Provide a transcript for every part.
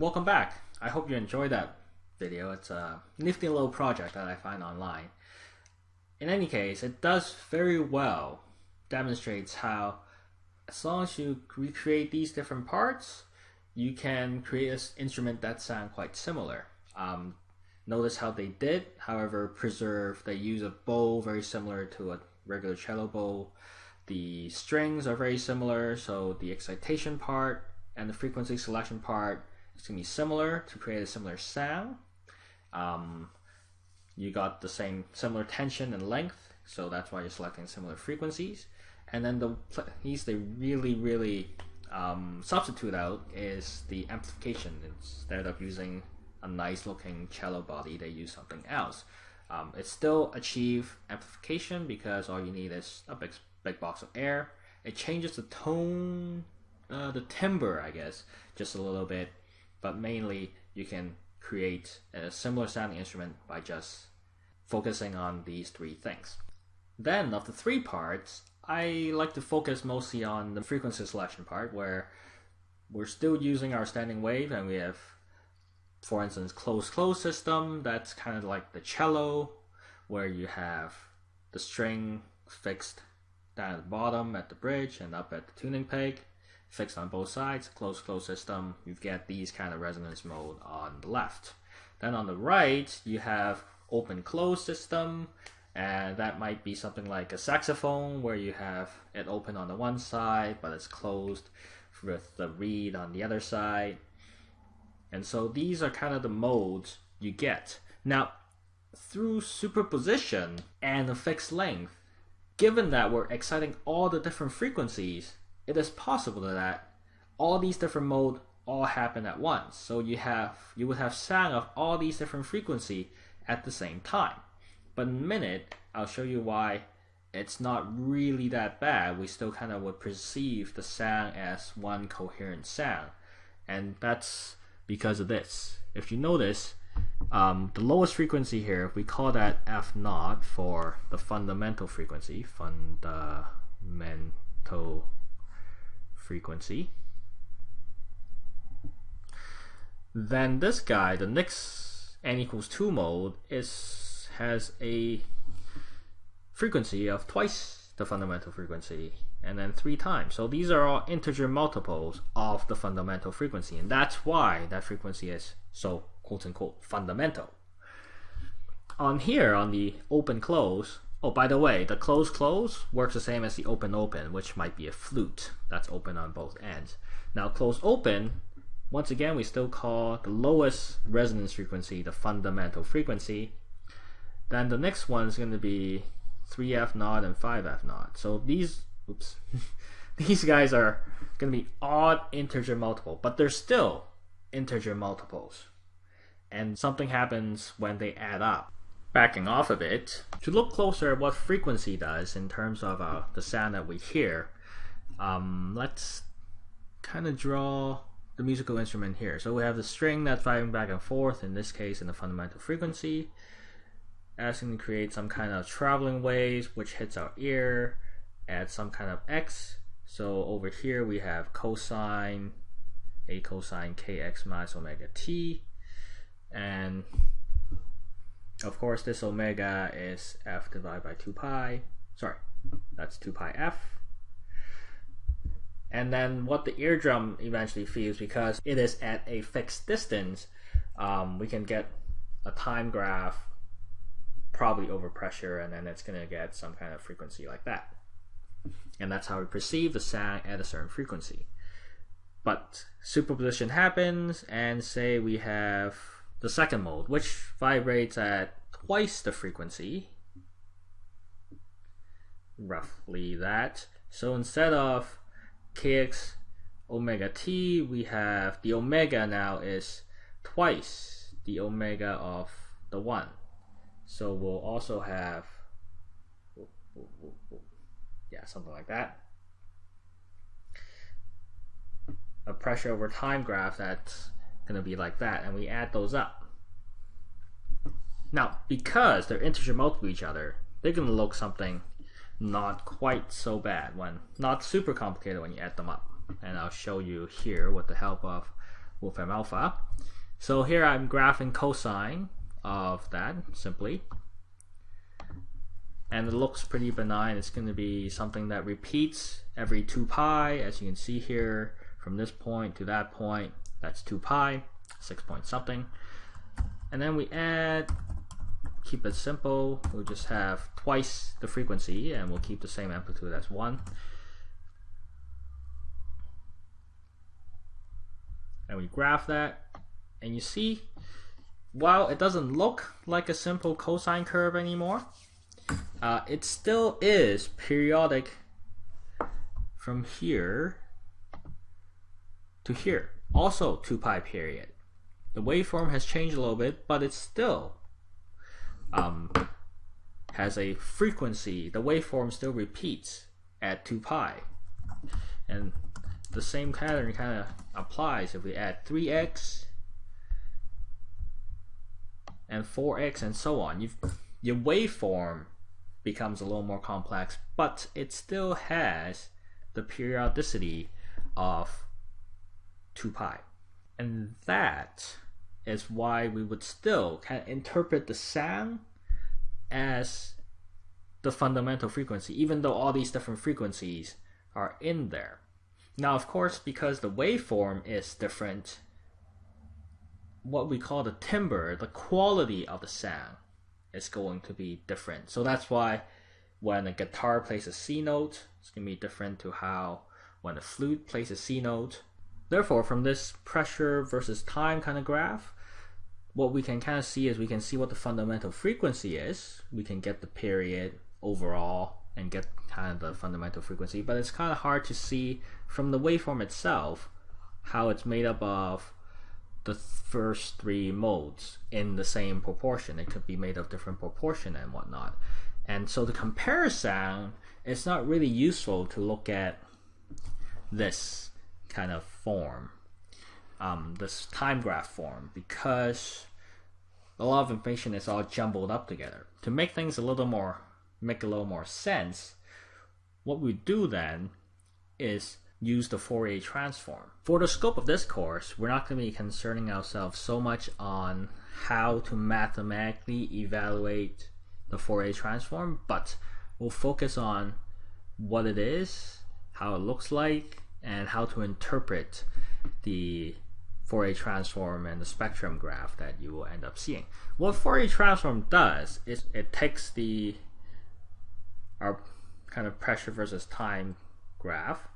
Welcome back. I hope you enjoyed that video. It's a nifty little project that I find online. In any case, it does very well demonstrates how as long as you recreate these different parts, you can create an instrument that sound quite similar. Um, notice how they did, however, preserve, they use a bow very similar to a regular cello bow. The strings are very similar, so the excitation part and the frequency selection part going to be similar to create a similar sound. Um, you got the same similar tension and length, so that's why you're selecting similar frequencies. And then the piece they really, really um, substitute out is the amplification. Instead of using a nice looking cello body, they use something else. Um, it still achieve amplification because all you need is a big, big box of air. It changes the tone, uh, the timbre, I guess, just a little bit, but mainly you can create a similar sounding instrument by just focusing on these three things. Then, of the three parts, I like to focus mostly on the frequency selection part where we're still using our standing wave and we have, for instance, close-close system. That's kind of like the cello where you have the string fixed down at the bottom at the bridge and up at the tuning peg fixed on both sides, closed close system, you get these kind of resonance mode on the left. Then on the right, you have open close system, and that might be something like a saxophone where you have it open on the one side but it's closed with the reed on the other side. And so these are kind of the modes you get. Now through superposition and a fixed length given that we're exciting all the different frequencies it is possible that all these different modes all happen at once so you have you would have sound of all these different frequency at the same time but in a minute, I'll show you why it's not really that bad. We still kind of would perceive the sound as one coherent sound. And that's because of this. If you notice, um, the lowest frequency here, we call that F naught for the fundamental frequency, fundamental frequency. Then this guy, the next n equals 2 mode, is has a frequency of twice the fundamental frequency and then three times. So these are all integer multiples of the fundamental frequency and that's why that frequency is so quote unquote fundamental. On here on the open close, oh by the way, the close close works the same as the open open which might be a flute that's open on both ends. Now close open once again we still call the lowest resonance frequency the fundamental frequency then the next one is going to be 3F naught and 5F naught. So these, oops, these guys are going to be odd integer multiple, but they're still integer multiples. And something happens when they add up. Backing off of it, to look closer at what frequency does in terms of uh, the sound that we hear, um, let's kind of draw the musical instrument here. So we have the string that's vibing back and forth, in this case in the fundamental frequency asking to create some kind of traveling waves which hits our ear at some kind of x. So over here we have cosine a cosine kx minus omega t and of course this omega is f divided by 2 pi sorry that's 2 pi f and then what the eardrum eventually feels because it is at a fixed distance um, we can get a time graph probably over pressure and then it's going to get some kind of frequency like that. And that's how we perceive the sound at a certain frequency. But superposition happens and say we have the second mode which vibrates at twice the frequency roughly that. So instead of kx omega t, we have the omega now is twice the omega of the 1. So we'll also have, yeah, something like that. A pressure over time graph that's going to be like that, and we add those up. Now, because they're integer multiple each other, they're going to look something not quite so bad when, not super complicated when you add them up. And I'll show you here with the help of Wolfram Alpha. So here I'm graphing cosine of that simply. And it looks pretty benign. It's going to be something that repeats every 2 pi. As you can see here, from this point to that point, that's 2 pi, 6 point something. And then we add, keep it simple, we'll just have twice the frequency and we'll keep the same amplitude as 1. And we graph that, and you see, while it doesn't look like a simple cosine curve anymore, uh, it still is periodic from here to here. Also 2 pi period. The waveform has changed a little bit, but it still um, has a frequency. The waveform still repeats at 2 pi. And the same pattern kind of applies if we add 3x and 4x and so on. You've, your waveform becomes a little more complex, but it still has the periodicity of 2 pi. And that is why we would still kind of interpret the sound as the fundamental frequency, even though all these different frequencies are in there. Now, of course, because the waveform is different, what we call the timbre, the quality of the sound, is going to be different. So that's why when a guitar plays a C note, it's going to be different to how when a flute plays a C note. Therefore, from this pressure versus time kind of graph, what we can kind of see is we can see what the fundamental frequency is. We can get the period overall and get kind of the fundamental frequency, but it's kind of hard to see from the waveform itself how it's made up of the first three modes in the same proportion. It could be made of different proportion and whatnot. And so to compare sound, it's not really useful to look at this kind of form, um, this time graph form, because a lot of information is all jumbled up together. To make things a little more, make a little more sense, what we do then is use the Fourier transform. For the scope of this course, we're not going to be concerning ourselves so much on how to mathematically evaluate the Fourier transform, but we'll focus on what it is, how it looks like, and how to interpret the Fourier transform and the spectrum graph that you will end up seeing. What Fourier transform does is it takes the our kind of pressure versus time graph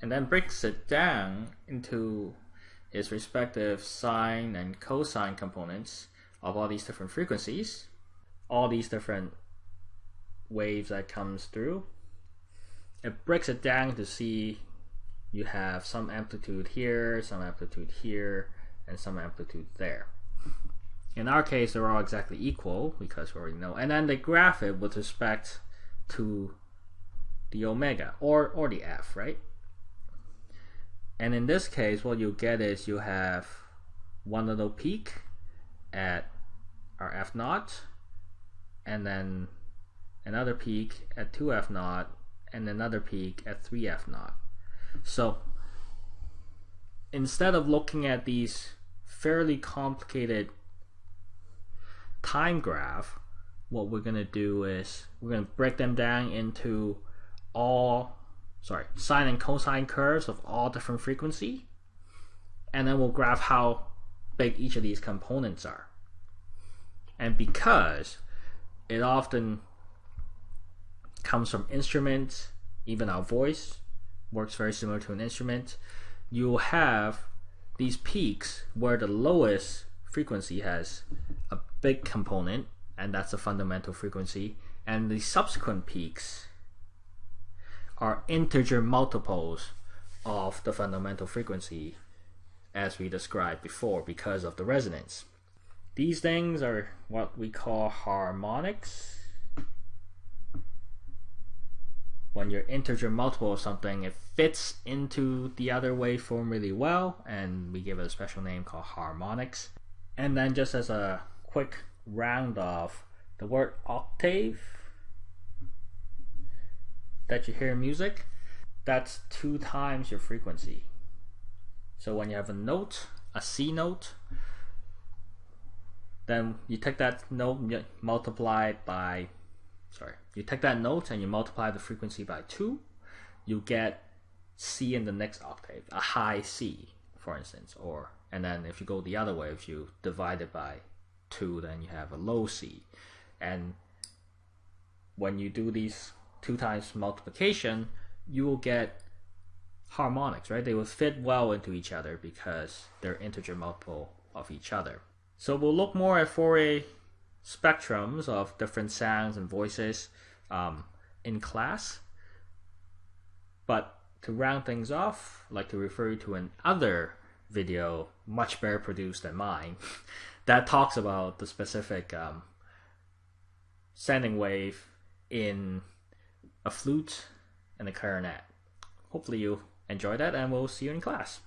and then breaks it down into its respective sine and cosine components of all these different frequencies, all these different waves that comes through. It breaks it down to see you have some amplitude here, some amplitude here, and some amplitude there. In our case, they're all exactly equal because we already know. And then they graph it with respect to the omega or, or the f, right? And in this case, what you get is you have one little peak at our f naught, and then another peak at 2f naught, and another peak at 3f naught. So instead of looking at these fairly complicated time graph, what we're going to do is we're going to break them down into all sorry, sine and cosine curves of all different frequency. And then we'll graph how big each of these components are. And because it often comes from instruments, even our voice works very similar to an instrument, you'll have these peaks where the lowest frequency has a big component, and that's the fundamental frequency, and the subsequent peaks are integer multiples of the fundamental frequency as we described before because of the resonance. These things are what we call harmonics. When you're integer multiple of something, it fits into the other waveform really well, and we give it a special name called harmonics. And then just as a quick round off, the word octave that you hear in music, that's two times your frequency. So when you have a note a C note. Then you take that note, multiply it by, sorry, you take that note and you multiply the frequency by two, you get C in the next octave, a high C, for instance, or and then if you go the other way, if you divide it by two, then you have a low C, and when you do these two times multiplication, you will get harmonics, right? They will fit well into each other because they're integer multiple of each other. So we'll look more at Fourier spectrums of different sounds and voices um, in class. But to round things off, I'd like to refer to another video, much better produced than mine, that talks about the specific um, sounding wave in a flute and a clarinet. Hopefully you enjoy that and we'll see you in class.